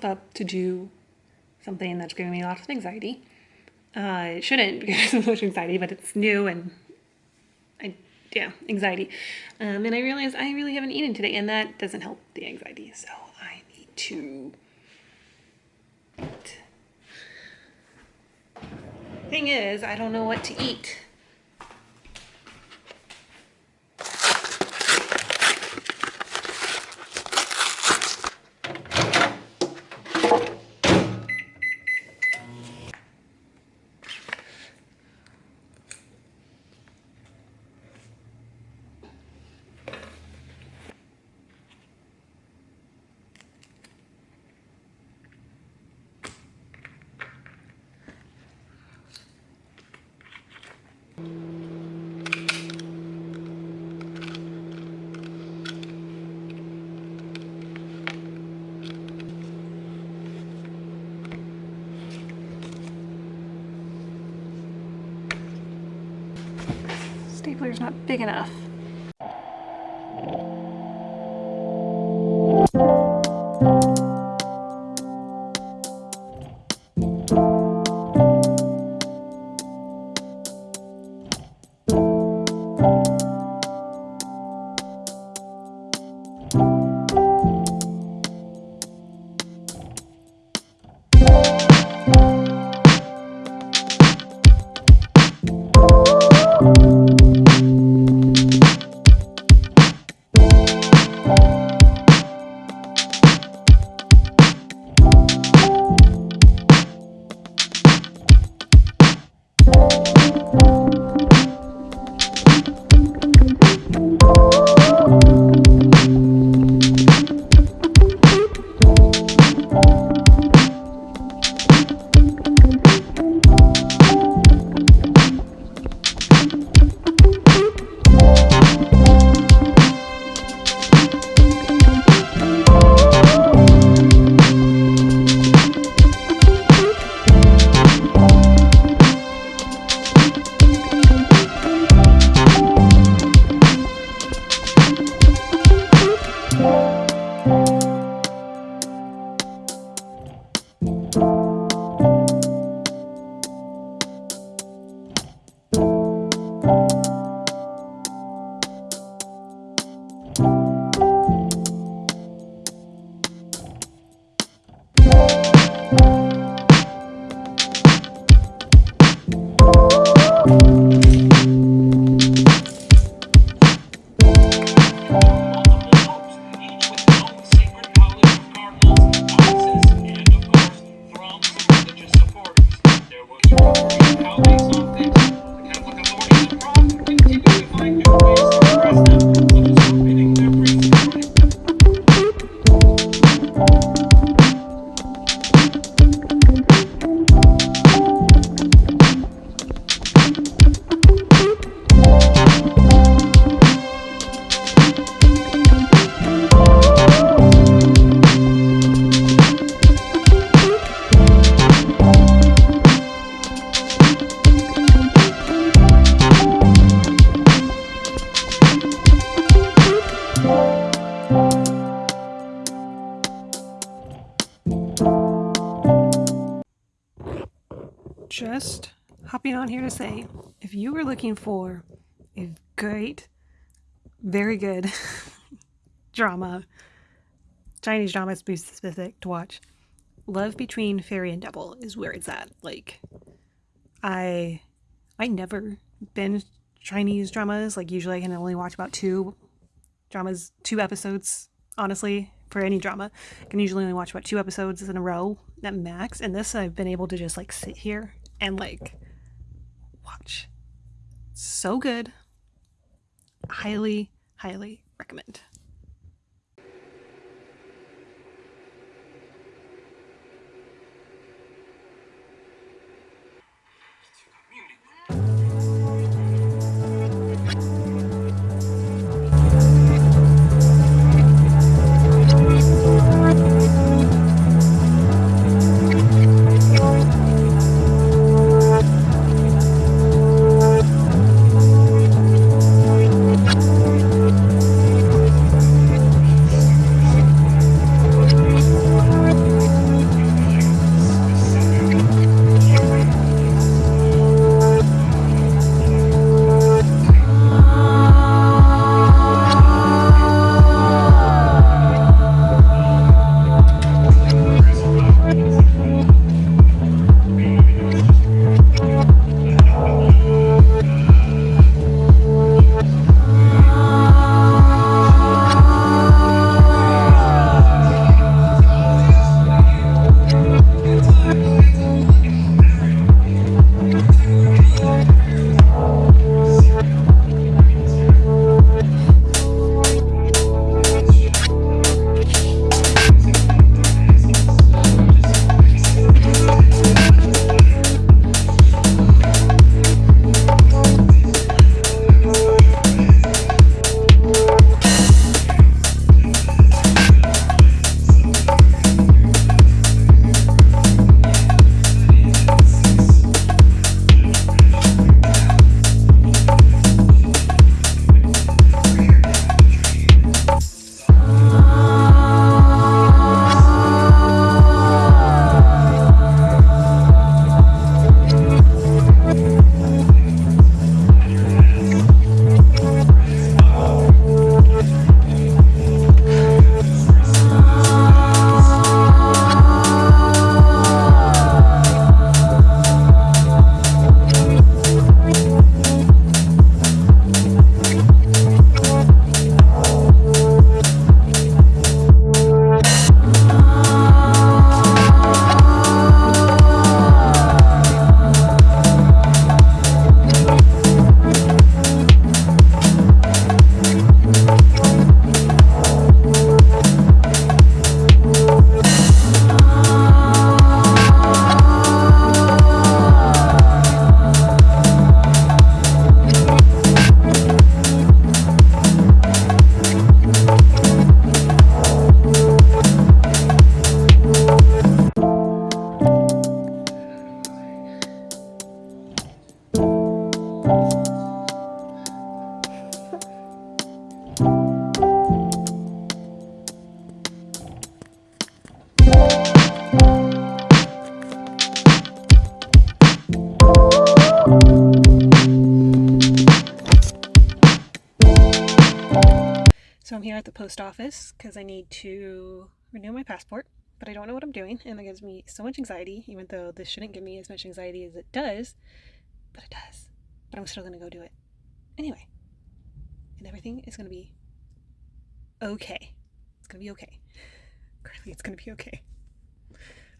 myself up to do something that's giving me lots of anxiety. Uh, it shouldn't because of much anxiety, but it's new and I, yeah, anxiety. Um, and I realized I really haven't eaten today, and that doesn't help the anxiety. So I need to eat. Thing is, I don't know what to eat. Stapler's not big enough. Just hopping on here to say if you were looking for a great, very good drama, Chinese drama be specific to watch, Love Between Fairy and Devil is where it's at. Like, I, I never been Chinese dramas. Like, usually I can only watch about two dramas, two episodes, honestly, for any drama. I can usually only watch about two episodes in a row at max. And this, I've been able to just like sit here and like watch. So good. Highly, highly recommend. At the post office because I need to renew my passport, but I don't know what I'm doing, and that gives me so much anxiety, even though this shouldn't give me as much anxiety as it does, but it does. But I'm still going to go do it anyway. And everything is going to be okay. It's going to be okay. Currently, it's going to be okay.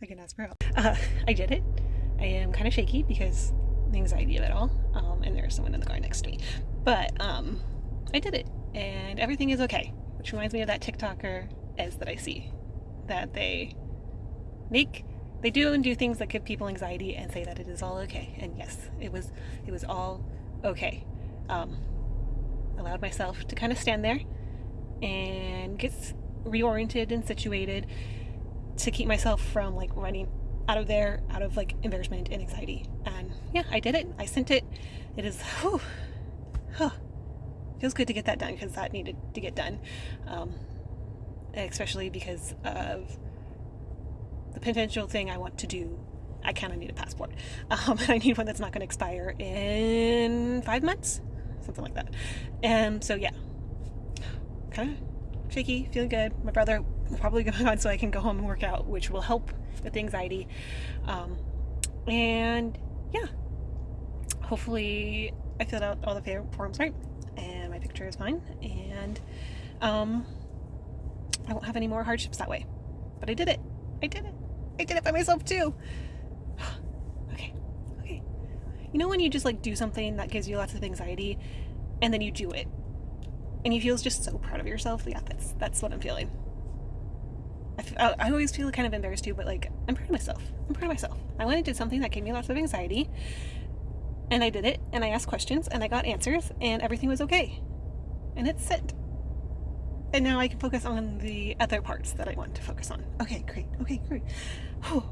I can ask for help. Uh, I did it. I am kind of shaky because the anxiety of it all, um, and there's someone in the car next to me. But um, I did it and everything is okay. Which reminds me of that TikToker as that I see. That they make they do and do things that give people anxiety and say that it is all okay. And yes, it was it was all okay. Um, allowed myself to kind of stand there and get reoriented and situated to keep myself from like running out of there out of like embarrassment and anxiety and yeah i did it i sent it it is whew, huh feels good to get that done because that needed to get done. Um, especially because of the potential thing I want to do. I kind of need a passport. Um, I need one that's not going to expire in five months, something like that. And so, yeah, kind of shaky, feeling good. My brother probably go on so I can go home and work out, which will help with the anxiety. Um, and yeah, hopefully I filled out all the forms right is fine and um, I won't have any more hardships that way. But I did it. I did it. I did it by myself too. okay. Okay. You know when you just like do something that gives you lots of anxiety and then you do it and you feel just so proud of yourself? Yeah, that's that's what I'm feeling. I, I always feel kind of embarrassed too, but like I'm proud of myself. I'm proud of myself. I went and did something that gave me lots of anxiety and I did it, and I asked questions, and I got answers, and everything was okay. And it's sent. And now I can focus on the other parts that I want to focus on. Okay, great. Okay, great. Whew.